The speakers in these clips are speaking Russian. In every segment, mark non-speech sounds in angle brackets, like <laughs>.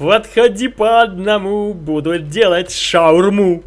Подходи по одному, буду делать шаурму.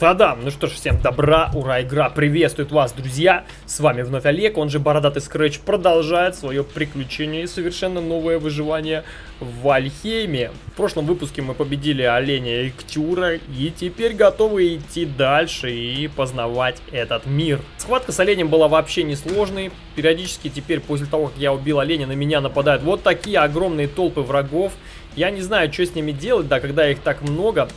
Та-дам! Ну что ж, всем добра, ура, игра приветствует вас, друзья! С вами вновь Олег, он же Бородатый Скретч, продолжает свое приключение и совершенно новое выживание в Вальхейме. В прошлом выпуске мы победили оленя и Ктюра, и теперь готовы идти дальше и познавать этот мир. Схватка с оленем была вообще несложной, периодически теперь после того, как я убил оленя, на меня нападают вот такие огромные толпы врагов. Я не знаю, что с ними делать, да, когда их так много.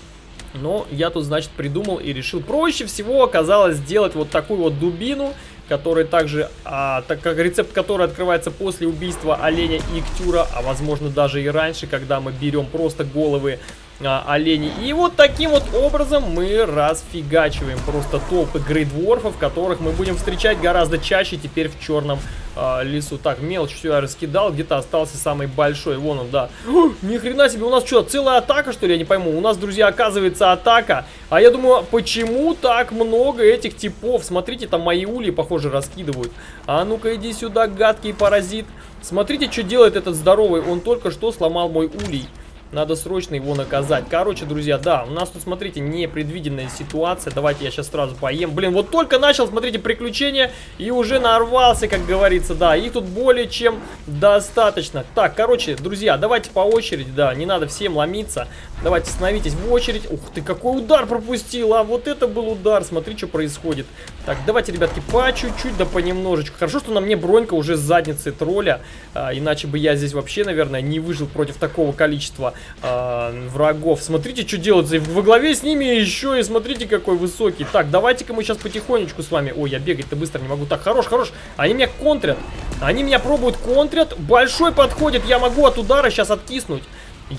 Но я тут, значит, придумал и решил. Проще всего оказалось сделать вот такую вот дубину, которая также, а, так как рецепт который открывается после убийства оленя и ктюра, а возможно даже и раньше, когда мы берем просто головы а, оленей. И вот таким вот образом мы расфигачиваем просто толпы грейдворфов, которых мы будем встречать гораздо чаще теперь в черном э, лесу. Так, мелочь все я раскидал, где-то остался самый большой. Вон он, да. <gasps> Ни хрена себе, у нас что, целая атака, что ли? Я не пойму. У нас, друзья, оказывается атака. А я думаю, почему так много этих типов? Смотрите, там мои ульи, похоже, раскидывают. А ну-ка, иди сюда, гадкий паразит. Смотрите, что делает этот здоровый. Он только что сломал мой улей. Надо срочно его наказать. Короче, друзья, да, у нас тут, смотрите, непредвиденная ситуация. Давайте я сейчас сразу поем. Блин, вот только начал, смотрите, приключения и уже нарвался, как говорится, да. Их тут более чем достаточно. Так, короче, друзья, давайте по очереди, да, не надо всем ломиться. Давайте становитесь в очередь. Ух ты, какой удар пропустил, а вот это был удар. Смотри, что происходит. Так, давайте, ребятки, по чуть-чуть, да понемножечку. Хорошо, что на мне бронька уже с задницы тролля. А, иначе бы я здесь вообще, наверное, не выжил против такого количества э, врагов. Смотрите, что делается. Во главе с ними еще и смотрите, какой высокий. Так, давайте-ка мы сейчас потихонечку с вами... Ой, я бегать-то быстро не могу. Так, хорош, хорош. Они меня контрят. Они меня пробуют контрят. Большой подходит. Я могу от удара сейчас откиснуть.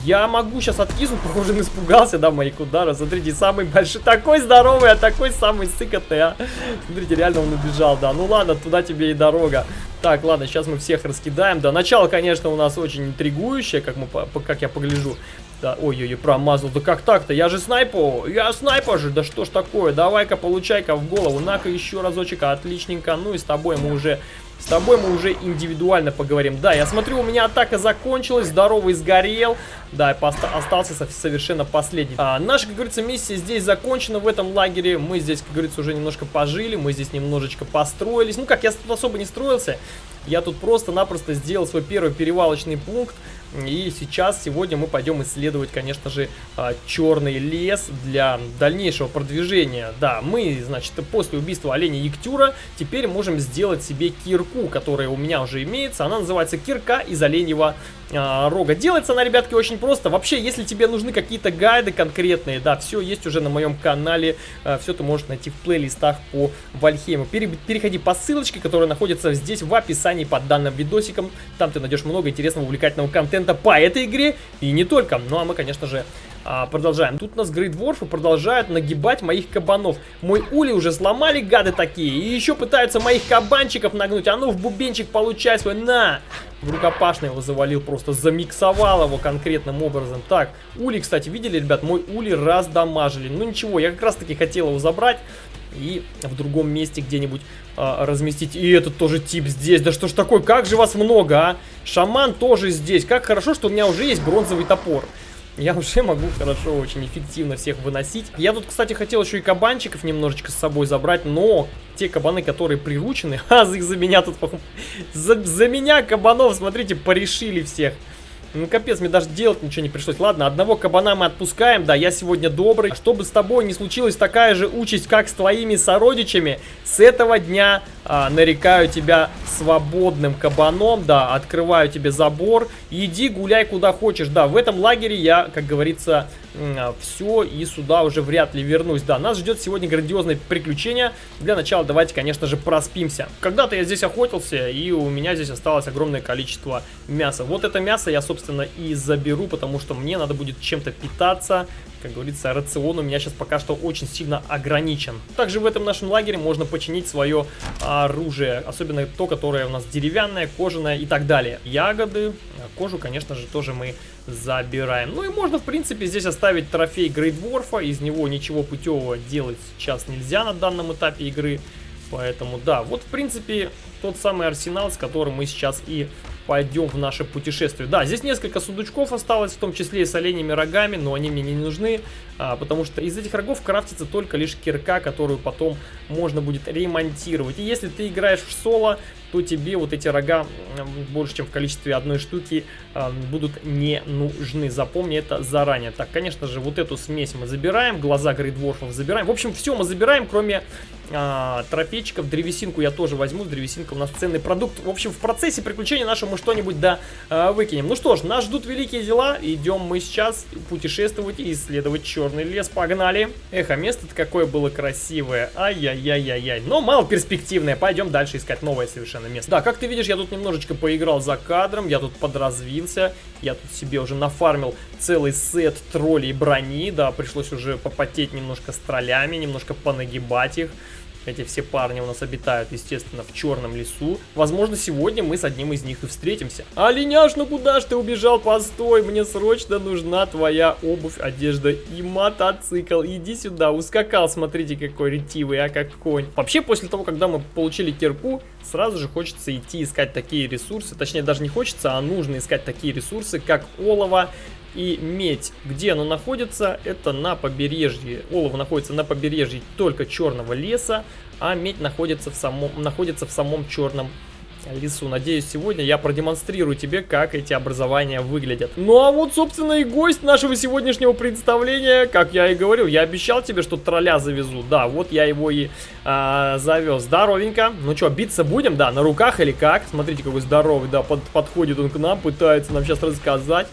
Я могу сейчас откиснуть, <laughs> похоже, он испугался, да, моих ударов. Смотрите, самый большой, такой здоровый, а такой самый сыкотый, а. Смотрите, реально он убежал, да. Ну ладно, туда тебе и дорога. Так, ладно, сейчас мы всех раскидаем. Да, начало, конечно, у нас очень интригующее, как, мы, как я погляжу. Да, ой-ой-ой, промазал. Да как так-то? Я же снайпу. Я снайпер же. Да что ж такое? Давай-ка, получай-ка в голову. На-ка еще разочек. Отличненько. Ну и с тобой мы уже с тобой мы уже индивидуально поговорим. Да, я смотрю, у меня атака закончилась, здоровый сгорел. Да, остался совершенно последний. А, наша, как говорится, миссия здесь закончена в этом лагере. Мы здесь, как говорится, уже немножко пожили, мы здесь немножечко построились. Ну как, я тут особо не строился. Я тут просто-напросто сделал свой первый перевалочный пункт. И сейчас, сегодня мы пойдем исследовать, конечно же, а, черный лес для дальнейшего продвижения. Да, мы, значит, после убийства оленя Ектюра теперь можем сделать себе кирку, которая у меня уже имеется. Она называется кирка из оленьего а, рога. Делается она, ребятки, очень просто. Вообще, если тебе нужны какие-то гайды конкретные, да, все есть уже на моем канале. А, все ты можешь найти в плейлистах по Вальхейму. Пере переходи по ссылочке, которая находится здесь в описании под данным видосиком. Там ты найдешь много интересного, увлекательного контента контента по этой игре и не только. Ну а мы, конечно же, а, продолжаем. Тут нас Грейдворфы продолжают нагибать моих кабанов. Мой ули уже сломали, гады такие. И еще пытаются моих кабанчиков нагнуть. А ну, в бубенчик получай свой. На! В рукопашный его завалил, просто замиксовал его конкретным образом. Так, ули, кстати, видели, ребят? Мой ули раздамажили. Ну ничего, я как раз таки хотел его забрать и в другом месте где-нибудь а, разместить. И этот тоже тип здесь. Да что ж такое, как же вас много, а? Шаман тоже здесь. Как хорошо, что у меня уже есть бронзовый топор. Я уже могу хорошо, очень эффективно всех выносить. Я тут, кстати, хотел еще и кабанчиков немножечко с собой забрать, но те кабаны, которые приручены, <laughs> а их за меня тут... <laughs> За, за меня кабанов, смотрите, порешили всех. Ну, капец, мне даже делать ничего не пришлось. Ладно, одного кабана мы отпускаем. Да, я сегодня добрый. А чтобы с тобой не случилась такая же участь, как с твоими сородичами, с этого дня а, нарекаю тебя свободным кабаном. Да, открываю тебе забор. Иди гуляй куда хочешь. Да, в этом лагере я, как говорится, все, и сюда уже вряд ли вернусь. Да, нас ждет сегодня грандиозное приключение. Для начала давайте, конечно же, проспимся. Когда-то я здесь охотился, и у меня здесь осталось огромное количество мяса. Вот это мясо я, собственно, и заберу, потому что мне надо будет чем-то питаться. как говорится, рацион у меня сейчас пока что очень сильно ограничен. Также в этом нашем лагере можно починить свое оружие, особенно то, которое у нас деревянное, кожаное и так далее. Ягоды, кожу, конечно же, тоже мы забираем. Ну и можно, в принципе, здесь оставить трофей Грейдворфа, из него ничего путевого делать сейчас нельзя на данном этапе игры. Поэтому, да, вот, в принципе, тот самый арсенал, с которым мы сейчас и пойдем в наше путешествие. Да, здесь несколько сундучков осталось, в том числе и с оленями рогами, но они мне не нужны, а, потому что из этих рогов крафтится только лишь кирка, которую потом можно будет ремонтировать. И если ты играешь в соло, то тебе вот эти рога больше, чем в количестве одной штуки э, будут не нужны. Запомни это заранее. Так, конечно же, вот эту смесь мы забираем, глаза грейдворфов забираем. В общем, все мы забираем, кроме э, трофейчиков. Древесинку я тоже возьму, древесинка у нас ценный продукт. В общем, в процессе приключения нашего мы что-нибудь да э, выкинем. Ну что ж, нас ждут великие дела. Идем мы сейчас путешествовать и исследовать черный лес. Погнали. Эх, а место-то какое было красивое. Ай-яй-яй-яй-яй. Но мало перспективное. Пойдем дальше искать новое совершенно на место. Да, как ты видишь, я тут немножечко поиграл за кадром, я тут подразвился, я тут себе уже нафармил целый сет троллей брони, да, пришлось уже попотеть немножко с троллями, немножко понагибать их. Эти все парни у нас обитают, естественно, в черном лесу. Возможно, сегодня мы с одним из них и встретимся. Оленяш, ну куда ж ты убежал? Постой, мне срочно нужна твоя обувь, одежда и мотоцикл. Иди сюда, ускакал, смотрите, какой ретивый, а как конь. Вообще, после того, когда мы получили кирку, сразу же хочется идти искать такие ресурсы. Точнее, даже не хочется, а нужно искать такие ресурсы, как олово, и медь. Где оно находится? Это на побережье. Олово находится на побережье только черного леса, а медь находится в самом, находится в самом черном лесу. Надеюсь, сегодня я продемонстрирую тебе, как эти образования выглядят. Ну а вот, собственно, и гость нашего сегодняшнего представления. Как я и говорил, я обещал тебе, что тролля завезу. Да, вот я его и а, завез. Здоровенько. Ну что, биться будем? Да, на руках или как? Смотрите, какой здоровый, да, под, подходит он к нам, пытается нам сейчас рассказать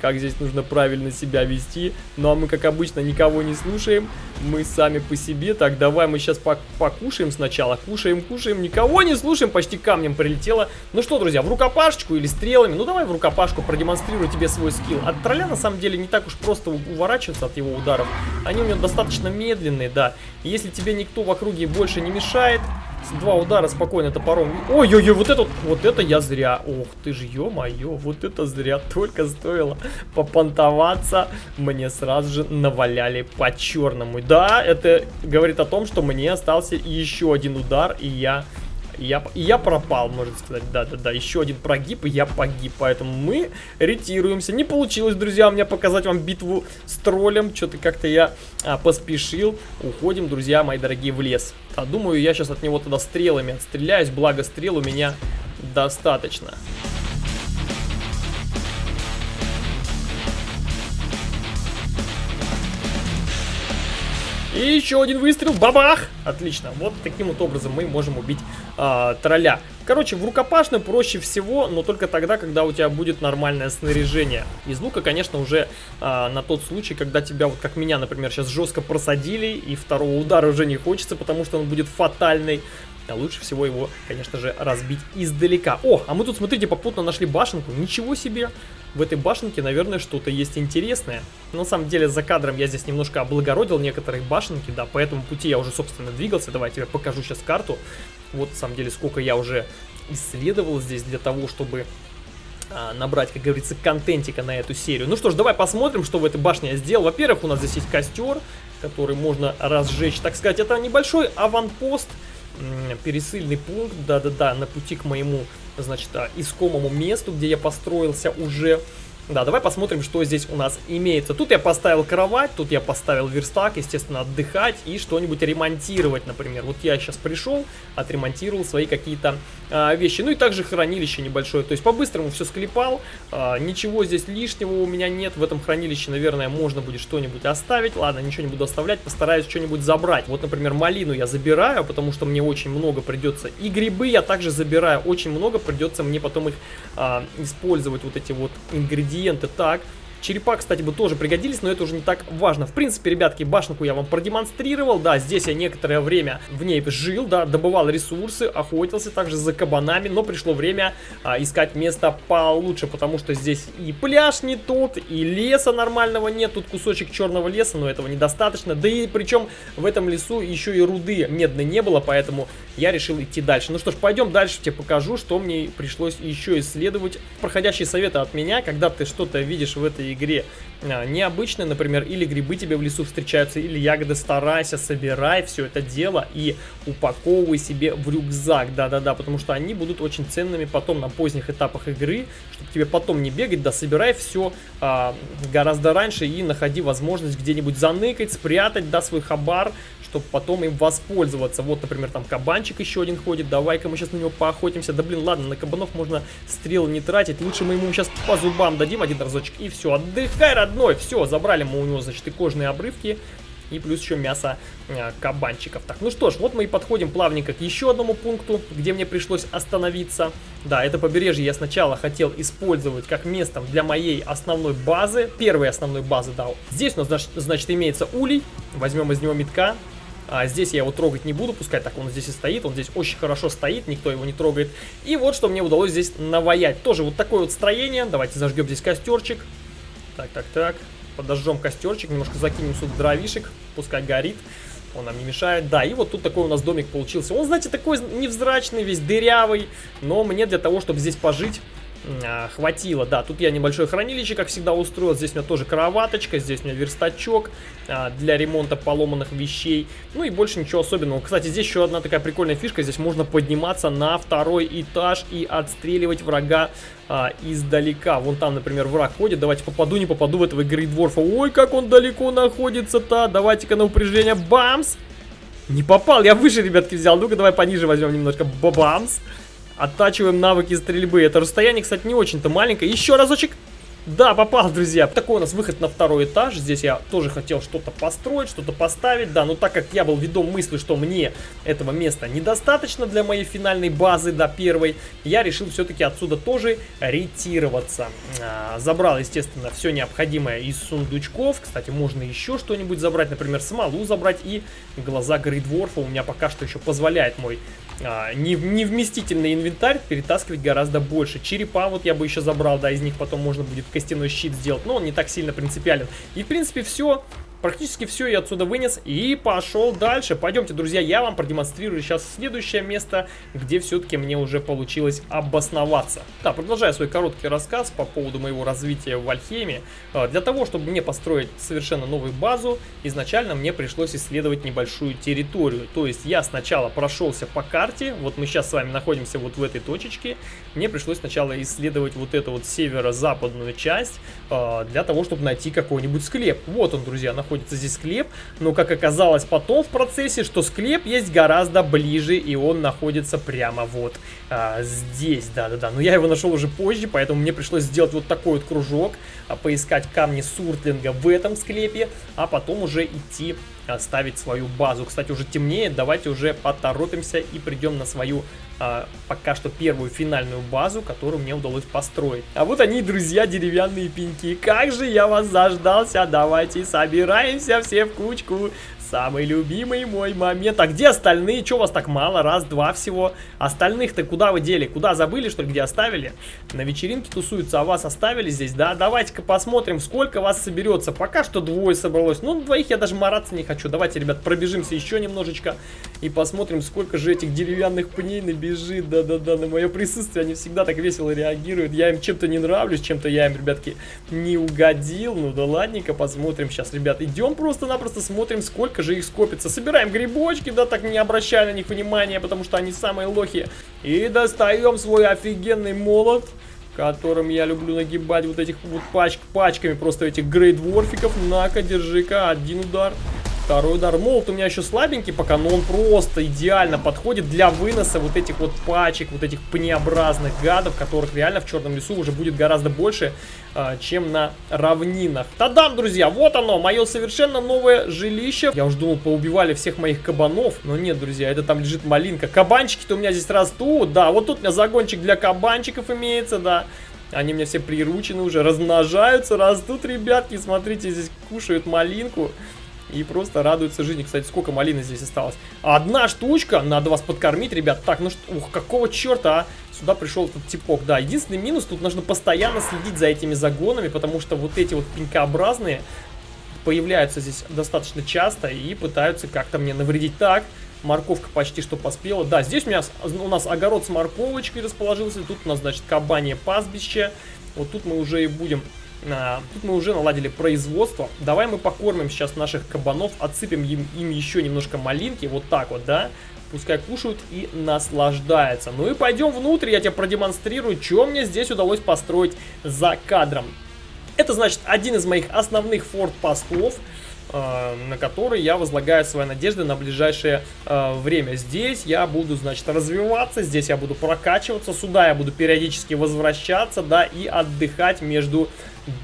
как здесь нужно правильно себя вести. Ну а мы, как обычно, никого не слушаем. Мы сами по себе. Так, давай мы сейчас покушаем сначала. Кушаем, кушаем. Никого не слушаем. Почти камнем прилетело. Ну что, друзья, в рукопашечку или стрелами? Ну давай в рукопашку продемонстрирую тебе свой скилл. От тролля, на самом деле, не так уж просто уворачиваться от его ударов. Они у него достаточно медленные, да. если тебе никто в округе больше не мешает, Два удара спокойно топором. Ой-ой-ой, вот это, вот это я зря. Ох ты ж, ё-моё, вот это зря. Только стоило попонтоваться, мне сразу же наваляли по черному. Да, это говорит о том, что мне остался еще один удар, и я я, я пропал, можно сказать. Да-да-да, еще один прогиб, и я погиб. Поэтому мы ретируемся. Не получилось, друзья, у меня показать вам битву с троллем. Что-то как-то я а, поспешил. Уходим, друзья мои дорогие, в лес. А думаю, я сейчас от него тогда стрелами отстреляюсь. Благо, стрел у меня достаточно. И еще один выстрел. Бабах! Отлично. Вот таким вот образом мы можем убить э, тролля. Короче, в рукопашную проще всего, но только тогда, когда у тебя будет нормальное снаряжение. Из лука, конечно, уже э, на тот случай, когда тебя, вот как меня, например, сейчас жестко просадили, и второго удара уже не хочется, потому что он будет фатальный. А лучше всего его, конечно же, разбить издалека. О, а мы тут, смотрите, попутно нашли башенку. Ничего себе! В этой башенке, наверное, что-то есть интересное. Но на самом деле, за кадром я здесь немножко облагородил некоторые башенки, да, по этому пути я уже, собственно, двигался. Давай я тебе покажу сейчас карту. Вот, на самом деле, сколько я уже исследовал здесь для того, чтобы а, набрать, как говорится, контентика на эту серию. Ну что ж, давай посмотрим, что в этой башне я сделал. Во-первых, у нас здесь есть костер, который можно разжечь, так сказать. Это небольшой аванпост, пересыльный пункт, да-да-да, на пути к моему, значит, а, искомому месту, где я построился уже. Да, давай посмотрим, что здесь у нас имеется. Тут я поставил кровать, тут я поставил верстак, естественно, отдыхать и что-нибудь ремонтировать, например. Вот я сейчас пришел, отремонтировал свои какие-то а, вещи. Ну и также хранилище небольшое. То есть по-быстрому все склепал, а, ничего здесь лишнего у меня нет. В этом хранилище, наверное, можно будет что-нибудь оставить. Ладно, ничего не буду оставлять, постараюсь что-нибудь забрать. Вот, например, малину я забираю, потому что мне очень много придется. И грибы я также забираю, очень много придется мне потом их а, использовать, вот эти вот ингредиенты ингредиенты. Так, Черепа, кстати, бы тоже пригодились, но это уже не так важно. В принципе, ребятки, башенку я вам продемонстрировал. Да, здесь я некоторое время в ней жил, да, добывал ресурсы, охотился также за кабанами, но пришло время а, искать место получше, потому что здесь и пляж не тот, и леса нормального нет. Тут кусочек черного леса, но этого недостаточно. Да и причем в этом лесу еще и руды медной не было, поэтому я решил идти дальше. Ну что ж, пойдем дальше, тебе покажу, что мне пришлось еще исследовать. Проходящие советы от меня, когда ты что-то видишь в этой игре. А, необычное, например, или грибы тебе в лесу встречаются, или ягоды, старайся, собирай все это дело и упаковывай себе в рюкзак, да-да-да, потому что они будут очень ценными потом на поздних этапах игры, чтобы тебе потом не бегать, да, собирай все а, гораздо раньше и находи возможность где-нибудь заныкать, спрятать, да, свой хабар, чтобы потом им воспользоваться. Вот, например, там кабанчик еще один ходит, давай-ка мы сейчас на него поохотимся. Да блин, ладно, на кабанов можно стрелы не тратить, лучше мы ему сейчас по зубам дадим один разочек и все, отдыхай, родной, все, забрали мы у него, значит, и кожные обрывки. И плюс еще мясо э, кабанчиков. Так, ну что ж, вот мы и подходим плавненько к еще одному пункту, где мне пришлось остановиться. Да, это побережье я сначала хотел использовать как местом для моей основной базы, первой основной базы, да. Здесь у нас, значит, имеется улей, возьмем из него метка, а здесь я его трогать не буду, пускай так он здесь и стоит. Он здесь очень хорошо стоит, никто его не трогает. И вот что мне удалось здесь наваять. Тоже вот такое вот строение. Давайте зажгем здесь костерчик. Так, так, так. Подожжем костерчик, немножко закинем сюда дровишек. Пускай горит. Он нам не мешает. Да, и вот тут такой у нас домик получился. Он, знаете, такой невзрачный, весь дырявый. Но мне для того, чтобы здесь пожить хватило. Да, тут я небольшое хранилище, как всегда, устроил. Здесь у меня тоже кроваточка, здесь у меня верстачок а, для ремонта поломанных вещей. Ну и больше ничего особенного. Кстати, здесь еще одна такая прикольная фишка. Здесь можно подниматься на второй этаж и отстреливать врага а, издалека. Вон там, например, враг ходит. Давайте попаду, не попаду в этого Грейдворфа. Ой, как он далеко находится-то. Давайте-ка на упряжение. Бамс! Не попал, я выше, ребятки, взял. Ну-ка, давай пониже возьмем немножко. Бабамс! Оттачиваем навыки стрельбы. Это расстояние, кстати, не очень-то маленькое. Еще разочек. Да, попал, друзья. Такой у нас выход на второй этаж. Здесь я тоже хотел что-то построить, что-то поставить. Да, но так как я был ведом мысли, что мне этого места недостаточно для моей финальной базы до первой, я решил все-таки отсюда тоже ретироваться. А, забрал, естественно, все необходимое из сундучков. Кстати, можно еще что-нибудь забрать, например, смолу забрать и глаза Грейдворфа. У меня пока что еще позволяет мой а, невместительный инвентарь перетаскивать гораздо больше. Черепа вот я бы еще забрал, да, из них потом можно будет костяной щит сделать, но он не так сильно принципиален. И, в принципе, все. Практически все я отсюда вынес и пошел дальше. Пойдемте, друзья, я вам продемонстрирую сейчас следующее место, где все-таки мне уже получилось обосноваться. Да, продолжая свой короткий рассказ по поводу моего развития в Альхеме. А, для того, чтобы мне построить совершенно новую базу, изначально мне пришлось исследовать небольшую территорию. То есть я сначала прошелся по карте, вот мы сейчас с вами находимся вот в этой точечке. Мне пришлось сначала исследовать вот эту вот северо-западную часть, а, для того, чтобы найти какой-нибудь склеп. Вот он, друзья, находится находится здесь склеп, но как оказалось потом в процессе, что склеп есть гораздо ближе, и он находится прямо вот а, здесь, да-да-да. Но я его нашел уже позже, поэтому мне пришлось сделать вот такой вот кружок, а, поискать камни суртлинга в этом склепе, а потом уже идти ставить свою базу. Кстати, уже темнеет, давайте уже поторопимся и придем на свою а, пока что первую финальную базу, которую мне удалось построить. А вот они, друзья, деревянные пеньки. Как же я вас заждался, давайте собираемся все в кучку. Самый любимый мой момент. А где остальные? Че у вас так мало? Раз, два всего. Остальных-то куда вы дели? Куда забыли, что ли, где оставили? На вечеринке тусуются, а вас оставили здесь, да? Давайте-ка посмотрим, сколько вас соберется. Пока что двое собралось. Ну, двоих я даже мараться не хочу. Давайте, ребят, пробежимся еще немножечко и посмотрим, сколько же этих деревянных пней набежит. Да-да-да, на мое присутствие они всегда так весело реагируют. Я им чем-то не нравлюсь, чем-то я им, ребятки, не угодил. Ну да ладненько, посмотрим сейчас, ребят. Идем просто-напросто смотрим, сколько же их скопится. Собираем грибочки, да, так не обращая на них внимания, потому что они самые лохи. И достаем свой офигенный молот которым я люблю нагибать вот этих вот пач пачками просто этих грейдворфиков. На-ка, держи-ка, один удар. Второй удар. Молот у меня еще слабенький пока, но он просто идеально подходит для выноса вот этих вот пачек, вот этих пнеобразных гадов, которых реально в черном лесу уже будет гораздо больше, а, чем на равнинах. Тадам, друзья, вот оно, мое совершенно новое жилище. Я уже думал, поубивали всех моих кабанов, но нет, друзья, это там лежит малинка. Кабанчики-то у меня здесь растут, да, вот тут у меня загончик для кабанчиков имеется, да. Они мне все приручены уже, размножаются, растут, ребятки. Смотрите, здесь кушают малинку. И просто радуются жизни. Кстати, сколько малины здесь осталось? Одна штучка. Надо вас подкормить, ребят. Так, ну что, ух, какого черта, а? Сюда пришел этот типок. Да, единственный минус, тут нужно постоянно следить за этими загонами, потому что вот эти вот пенькообразные появляются здесь достаточно часто и пытаются как-то мне навредить. Так, морковка почти что поспела. Да, здесь у, меня, у нас огород с морковочкой расположился. Тут у нас, значит, кабанье пастбище. Вот тут мы уже и будем тут мы уже наладили производство. Давай мы покормим сейчас наших кабанов, отсыпем им, им еще немножко малинки, вот так вот, да? Пускай кушают и наслаждаются. Ну и пойдем внутрь, я тебе продемонстрирую, что мне здесь удалось построить за кадром. Это значит один из моих основных форт-постов. Э, на который я возлагаю свои надежды на ближайшее э, время. Здесь я буду, значит, развиваться, здесь я буду прокачиваться, сюда я буду периодически возвращаться, да, и отдыхать между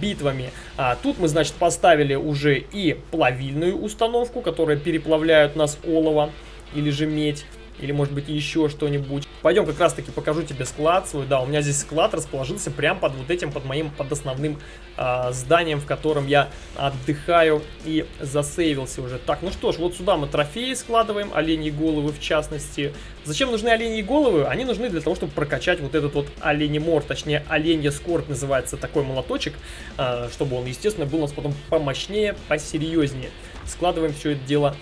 битвами. А тут мы, значит, поставили уже и плавильную установку, которая переплавляет нас олово или же медь или может быть еще что-нибудь. Пойдем как раз таки покажу тебе склад свой. Да, у меня здесь склад расположился прямо под вот этим, под моим, под основным э, зданием, в котором я отдыхаю и засейвился уже. Так, ну что ж, вот сюда мы трофеи складываем, оленьи головы в частности. Зачем нужны оленьи головы? Они нужны для того, чтобы прокачать вот этот вот оленемор, точнее оленья скорбь называется такой молоточек, э, чтобы он, естественно, был у нас потом помощнее, посерьезнее. Складываем все это дело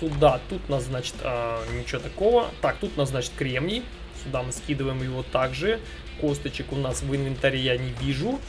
сюда. Тут у нас, значит, а, ничего такого. Так, тут у нас, значит, кремний. Сюда мы скидываем его также. Косточек у нас в инвентаре я не вижу.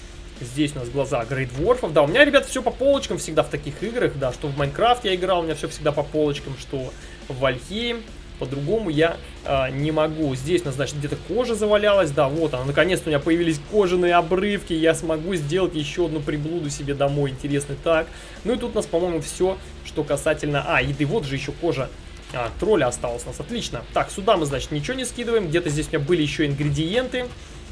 Здесь у нас глаза грейдворфов. Да, у меня, ребят, все по полочкам всегда в таких играх. Да, что в Майнкрафт я играл, у меня все всегда по полочкам, что в Вальхейм. По-другому я а, не могу. Здесь у нас, значит, где-то кожа завалялась. Да, вот она. Наконец-то у меня появились кожаные обрывки. Я смогу сделать еще одну приблуду себе домой. Интересно так. Ну и тут у нас, по-моему, все, что касательно... А, еды. Вот же еще кожа а, тролля осталась у нас. Отлично. Так, сюда мы, значит, ничего не скидываем. Где-то здесь у меня были еще ингредиенты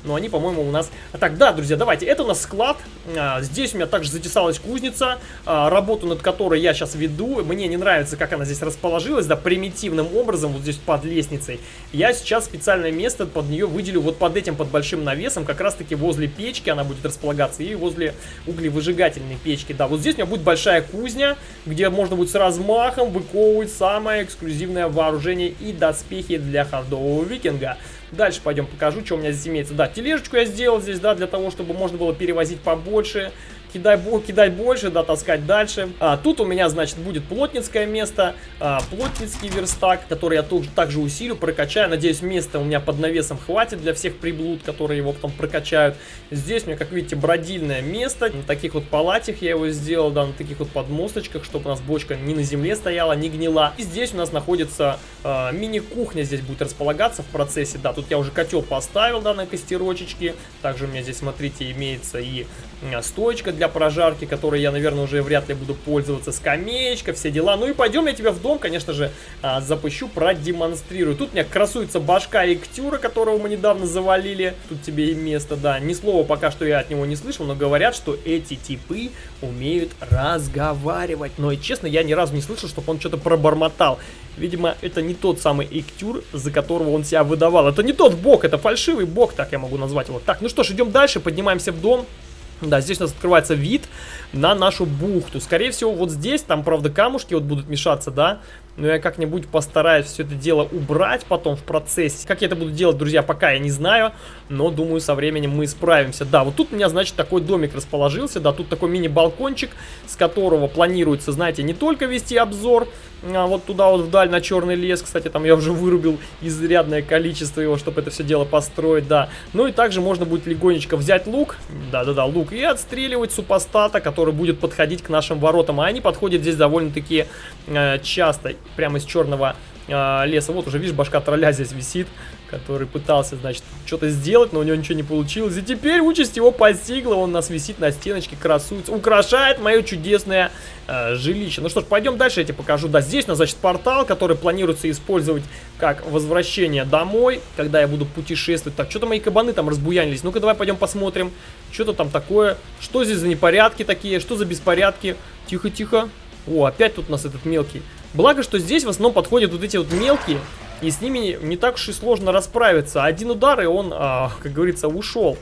но они, по-моему, у нас... А так, да, друзья, давайте, это у нас склад, а, здесь у меня также затесалась кузница, а, работу над которой я сейчас веду, мне не нравится, как она здесь расположилась, да, примитивным образом, вот здесь под лестницей. Я сейчас специальное место под нее выделю вот под этим, под большим навесом, как раз-таки возле печки она будет располагаться и возле углевыжигательной печки, да, вот здесь у меня будет большая кузня, где можно будет с размахом выковывать самое эксклюзивное вооружение и доспехи для хардового викинга. Дальше пойдем покажу, что у меня здесь имеется. Да, тележечку я сделал здесь, да, для того, чтобы можно было перевозить побольше кидай, кидать больше, да, таскать дальше. А, тут у меня, значит, будет плотницкое место, а, плотницкий верстак, который я тоже, также усилю, прокачаю. Надеюсь, места у меня под навесом хватит для всех приблуд, которые его потом прокачают. Здесь у меня, как видите, бродильное место. На таких вот палатях я его сделал, да, на таких вот подмосточках, чтобы у нас бочка не на земле стояла, не гнила. И здесь у нас находится а, мини-кухня, здесь будет располагаться в процессе. Да, тут я уже котел поставил, да, на костерочечке. Также у меня здесь, смотрите, имеется и стоечка для прожарки, которой я, наверное, уже вряд ли буду пользоваться. Скамеечка, все дела. Ну и пойдем я тебя в дом, конечно же, а, запущу, продемонстрирую. Тут у меня красуется башка Иктюра, которого мы недавно завалили. Тут тебе и место, да. Ни слова пока что я от него не слышал, но говорят, что эти типы умеют разговаривать. Но, и честно, я ни разу не слышал, чтобы он что-то пробормотал. Видимо, это не тот самый Иктюр, за которого он себя выдавал. Это не тот бог, это фальшивый бог, так я могу назвать его. Так, ну что ж, идем дальше, поднимаемся в дом. Да, здесь у нас открывается вид на нашу бухту. Скорее всего, вот здесь, там, правда, камушки вот будут мешаться, да? Но я как-нибудь постараюсь все это дело убрать потом в процессе. Как я это буду делать, друзья, пока я не знаю. Но, думаю, со временем мы справимся. Да, вот тут у меня, значит, такой домик расположился. Да, тут такой мини-балкончик, с которого планируется, знаете, не только вести обзор а, вот туда вот вдаль на черный лес. Кстати, там я уже вырубил изрядное количество его, чтобы это все дело построить, да. Ну и также можно будет легонечко взять лук, да-да-да, лук, и отстреливать супостата, который будет подходить к нашим воротам. А они подходят здесь довольно-таки э, часто, прямо из черного э, леса. Вот уже, видишь, башка тролля здесь висит который пытался, значит, что-то сделать, но у него ничего не получилось. И теперь участь его постигла, он нас висит на стеночке, красуется, украшает мое чудесное э, жилище. Ну что ж, пойдем дальше, я тебе покажу. Да, здесь у нас, значит, портал, который планируется использовать как возвращение домой, когда я буду путешествовать. Так, что-то мои кабаны там разбуянились. Ну-ка, давай пойдем посмотрим, что-то там такое. Что здесь за непорядки такие, что за беспорядки? Тихо-тихо. О, опять тут у нас этот мелкий. Благо, что здесь в основном подходят вот эти вот мелкие, и с ними не так уж и сложно расправиться. Один удар, и он, а, как говорится, ушел.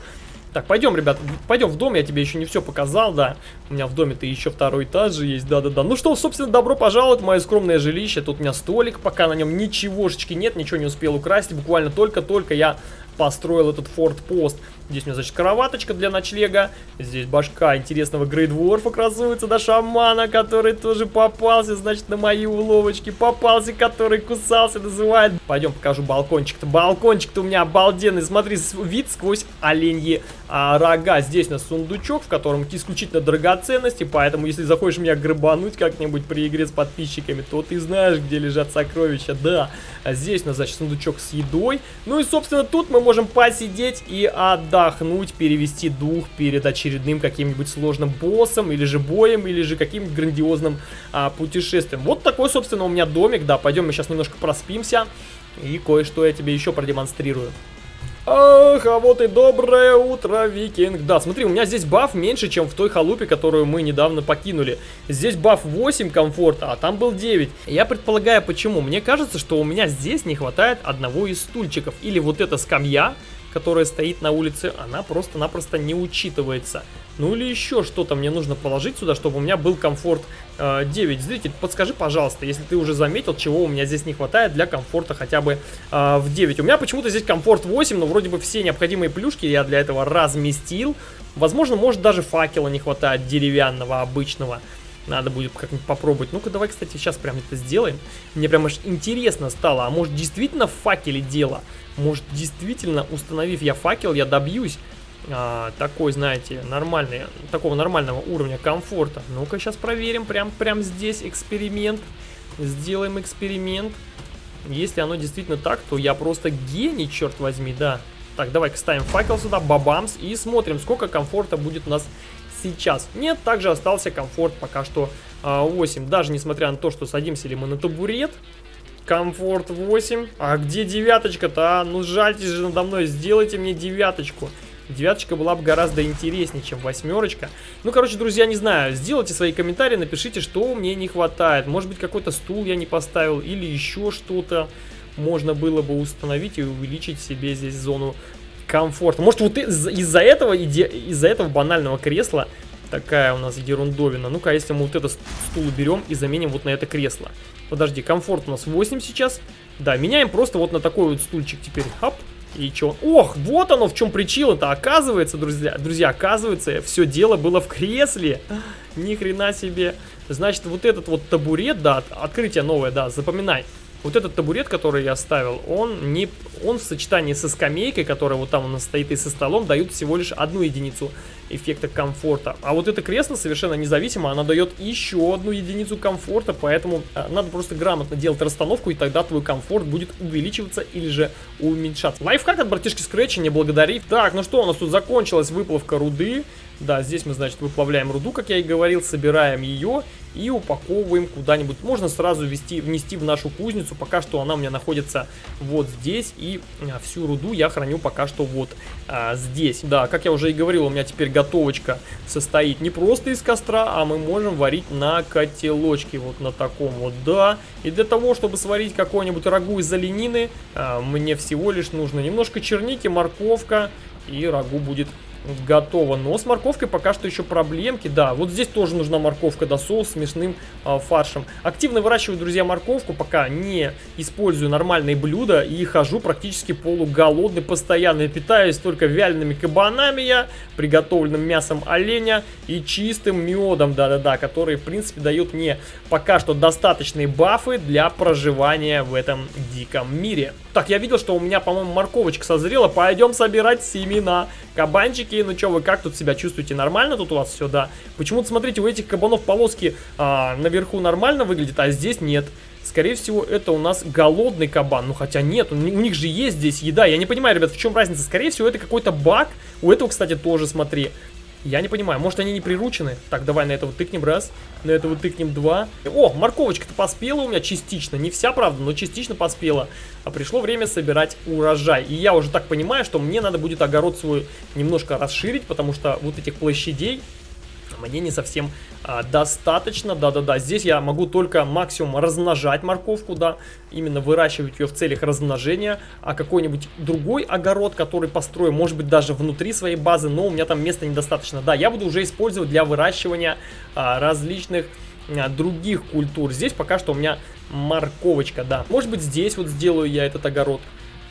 Так, пойдем, ребят, пойдем в дом, я тебе еще не все показал, да. У меня в доме-то еще второй этаж же есть, да-да-да. Ну что, собственно, добро пожаловать в мое скромное жилище. Тут у меня столик, пока на нем ничегошечки нет, ничего не успел украсть. Буквально только-только я построил этот форт-пост. Здесь у меня, значит, кроваточка для ночлега. Здесь башка интересного грейдворфа красуется, да, шамана, который тоже попался, значит, на мои уловочки. Попался, который кусался, называет. Пойдем покажу балкончик-то. Балкончик-то у меня обалденный. Смотри, вид сквозь оленьи а, рога. Здесь у нас сундучок, в котором исключительно драгоценности, поэтому, если захочешь меня грабануть как-нибудь при игре с подписчиками, то ты знаешь, где лежат сокровища, да. А здесь у нас, значит, сундучок с едой. Ну и, собственно, тут мы можем посидеть и отдать отдохнуть, перевести дух перед очередным каким-нибудь сложным боссом, или же боем, или же каким-нибудь грандиозным а, путешествием. Вот такой, собственно, у меня домик, да, пойдем мы сейчас немножко проспимся, и кое-что я тебе еще продемонстрирую. Ах, а вот и доброе утро, викинг. Да, смотри, у меня здесь баф меньше, чем в той халупе, которую мы недавно покинули. Здесь баф 8 комфорта, а там был 9. Я предполагаю, почему. Мне кажется, что у меня здесь не хватает одного из стульчиков. Или вот эта скамья, которая стоит на улице, она просто-напросто не учитывается. Ну или еще что-то мне нужно положить сюда, чтобы у меня был комфорт э, 9. Зритель, подскажи, пожалуйста, если ты уже заметил, чего у меня здесь не хватает для комфорта хотя бы э, в 9. У меня почему-то здесь комфорт 8, но вроде бы все необходимые плюшки я для этого разместил. Возможно, может даже факела не хватает деревянного, обычного. Надо будет как-нибудь попробовать. Ну-ка, давай, кстати, сейчас прям это сделаем. Мне прям аж интересно стало. А может, действительно в факеле дело? Может, действительно, установив я факел, я добьюсь а, такой, знаете, нормальный, такого нормального уровня комфорта. Ну-ка, сейчас проверим. Прям, прям здесь эксперимент. Сделаем эксперимент. Если оно действительно так, то я просто гений, черт возьми, да. Так, давай-ка ставим факел сюда, бабамс, и смотрим, сколько комфорта будет у нас сейчас. Нет, также остался комфорт пока что а, 8. Даже несмотря на то, что садимся ли мы на табурет, комфорт 8. А где девяточка-то, а? Ну жальтесь же надо мной, сделайте мне девяточку. Девяточка была бы гораздо интереснее, чем восьмерочка. Ну, короче, друзья, не знаю, сделайте свои комментарии, напишите, что мне не хватает. Может быть, какой-то стул я не поставил или еще что-то можно было бы установить и увеличить себе здесь зону комфортно. Может, вот из-за этого, из-за этого банального кресла такая у нас ерундовина. Ну-ка, если мы вот этот стул берем и заменим вот на это кресло. Подожди, комфорт у нас 8 сейчас. Да, меняем просто вот на такой вот стульчик теперь. Хоп. И чё? Ох, вот оно в чем причина-то. Оказывается, друзья, друзья, оказывается, все дело было в кресле. Ни хрена себе. Значит, вот этот вот табурет, да, открытие новое, да, запоминай. Вот этот табурет, который я ставил, он, не, он в сочетании со скамейкой, которая вот там у нас стоит, и со столом, дают всего лишь одну единицу эффекта комфорта. А вот это кресло совершенно независимо, она дает еще одну единицу комфорта, поэтому а, надо просто грамотно делать расстановку, и тогда твой комфорт будет увеличиваться или же уменьшаться. Лайфхак от братишки Scratch, не благодари. Так, ну что, у нас тут закончилась выплавка руды. Да, здесь мы, значит, выплавляем руду, как я и говорил, собираем ее и упаковываем куда-нибудь. Можно сразу ввести, внести в нашу кузницу, пока что она у меня находится вот здесь, и а, всю руду я храню пока что вот а, здесь. Да, как я уже и говорил, у меня теперь готовочка состоит не просто из костра, а мы можем варить на котелочке, вот на таком вот, да. И для того, чтобы сварить какой-нибудь рагу из оленины, а, мне всего лишь нужно немножко черники, морковка, и рагу будет готово. Но с морковкой пока что еще проблемки. Да, вот здесь тоже нужна морковка, да, соус с мясным э, фаршем. Активно выращиваю, друзья, морковку, пока не использую нормальные блюда и хожу практически полуголодный, постоянно питаюсь только вялеными кабанами я, приготовленным мясом оленя и чистым медом, да-да-да, который, в принципе, дают мне пока что достаточные бафы для проживания в этом диком мире. Так, я видел, что у меня, по-моему, морковочка созрела, пойдем собирать семена. Кабанчики, ну что вы, как тут себя чувствуете? Нормально тут у вас все, да? Почему-то, смотрите, у этих кабанов полоски а, наверху нормально выглядят, а здесь нет. Скорее всего, это у нас голодный кабан. Ну, хотя нет, у них же есть здесь еда. Я не понимаю, ребят, в чем разница. Скорее всего, это какой-то баг. У этого, кстати, тоже, смотри. Я не понимаю, может они не приручены? Так, давай на этого тыкнем раз, на этого тыкнем два. О, морковочка-то поспела у меня частично, не вся, правда, но частично поспела. А пришло время собирать урожай. И я уже так понимаю, что мне надо будет огород свой немножко расширить, потому что вот этих площадей мне не совсем а, достаточно, да-да-да, здесь я могу только максимум размножать морковку, да, именно выращивать ее в целях размножения, а какой-нибудь другой огород, который построю, может быть даже внутри своей базы, но у меня там места недостаточно, да, я буду уже использовать для выращивания а, различных а, других культур, здесь пока что у меня морковочка, да, может быть здесь вот сделаю я этот огород,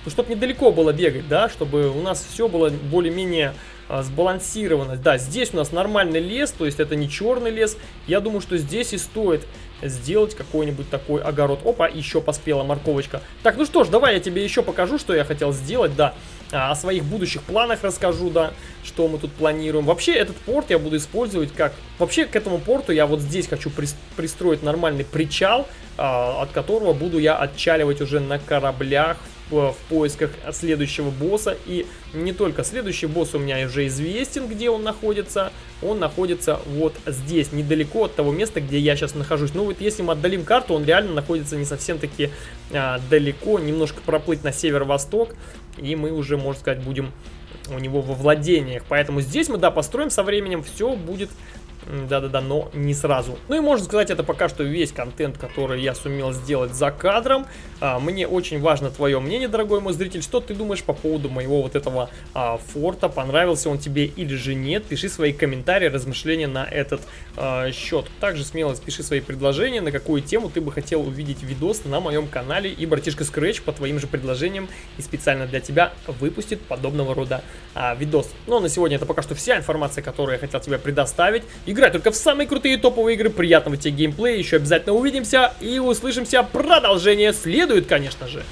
ну, чтобы недалеко было бегать, да, чтобы у нас все было более-менее сбалансированность. Да, здесь у нас нормальный лес, то есть это не черный лес. Я думаю, что здесь и стоит сделать какой-нибудь такой огород. Опа, еще поспела морковочка. Так, ну что ж, давай я тебе еще покажу, что я хотел сделать, да. А, о своих будущих планах расскажу, да, что мы тут планируем. Вообще, этот порт я буду использовать как... Вообще, к этому порту я вот здесь хочу пристроить нормальный причал, а, от которого буду я отчаливать уже на кораблях в, в поисках следующего босса. И не только следующий босс у меня уже известен, где он находится. Он находится вот здесь, недалеко от того места, где я сейчас нахожусь. Ну вот если мы отдалим карту, он реально находится не совсем таки а, далеко. Немножко проплыть на северо-восток. И мы уже, можно сказать, будем у него во владениях. Поэтому здесь мы, да, построим со временем. Все будет да-да-да, но не сразу. Ну и можно сказать, это пока что весь контент, который я сумел сделать за кадром. А, мне очень важно твое мнение, дорогой мой зритель. Что ты думаешь по поводу моего вот этого а, форта? Понравился он тебе или же нет? Пиши свои комментарии, размышления на этот а, счет. Также смело пиши свои предложения, на какую тему ты бы хотел увидеть видос на моем канале. И братишка Scratch по твоим же предложениям и специально для тебя выпустит подобного рода а, видос. Ну а на сегодня это пока что вся информация, которую я хотел тебе предоставить. И Играй только в самые крутые топовые игры. Приятного тебе геймплея. Еще обязательно увидимся и услышимся. Продолжение следует, конечно же.